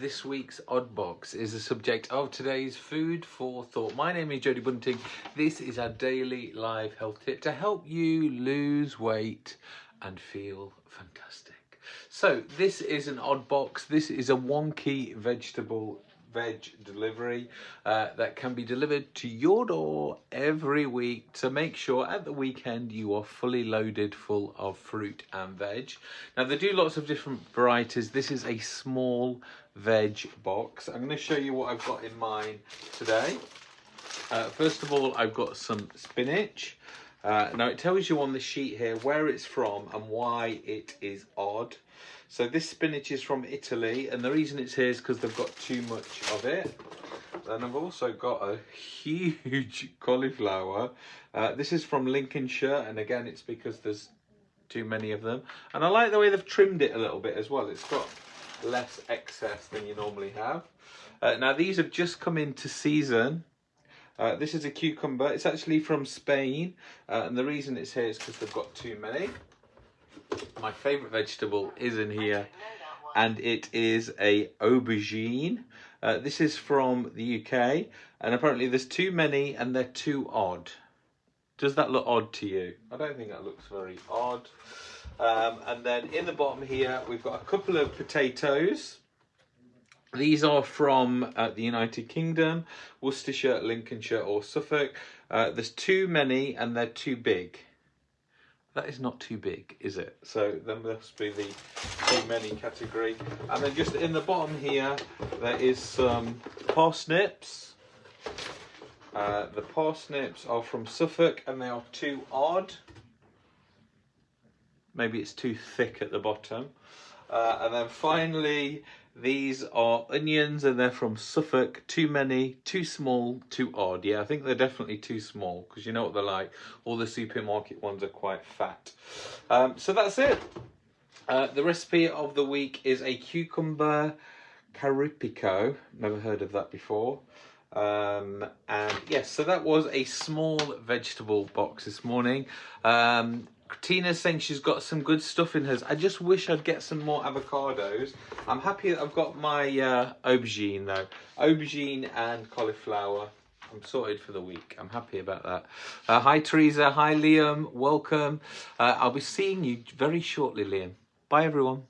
this week's Odd Box is the subject of today's food for thought. My name is Jody Bunting. This is our daily live health tip to help you lose weight and feel fantastic. So this is an odd box. This is a wonky vegetable veg delivery uh, that can be delivered to your door every week to make sure at the weekend you are fully loaded full of fruit and veg. Now they do lots of different varieties. This is a small veg box. I'm going to show you what I've got in mine today. Uh, first of all, I've got some spinach. Uh, now it tells you on the sheet here where it's from and why it is odd. So this spinach is from Italy and the reason it's here is because they've got too much of it. Then I've also got a huge cauliflower. Uh, this is from Lincolnshire and again it's because there's too many of them. And I like the way they've trimmed it a little bit as well. It's got less excess than you normally have. Uh, now these have just come into season. Uh, this is a cucumber. It's actually from Spain. Uh, and the reason it's here is because they've got too many my favourite vegetable is in here and it is a aubergine. Uh, this is from the UK and apparently there's too many and they're too odd. Does that look odd to you? I don't think that looks very odd. Um, and then in the bottom here we've got a couple of potatoes. These are from uh, the United Kingdom, Worcestershire, Lincolnshire or Suffolk. Uh, there's too many and they're too big. That is not too big, is it? So there must be the too many category. And then just in the bottom here, there is some parsnips. Uh, the parsnips are from Suffolk and they are too odd. Maybe it's too thick at the bottom. Uh, and then finally, these are onions and they're from Suffolk. Too many, too small, too odd. Yeah, I think they're definitely too small because you know what they're like. All the supermarket ones are quite fat. Um, so that's it. Uh, the recipe of the week is a cucumber caripico. Never heard of that before. Um, and yes, so that was a small vegetable box this morning. Um, Tina's saying she's got some good stuff in hers. I just wish I'd get some more avocados. I'm happy that I've got my uh, aubergine though. Aubergine and cauliflower. I'm sorted for the week. I'm happy about that. Uh, hi Teresa. Hi Liam. Welcome. Uh, I'll be seeing you very shortly, Liam. Bye everyone.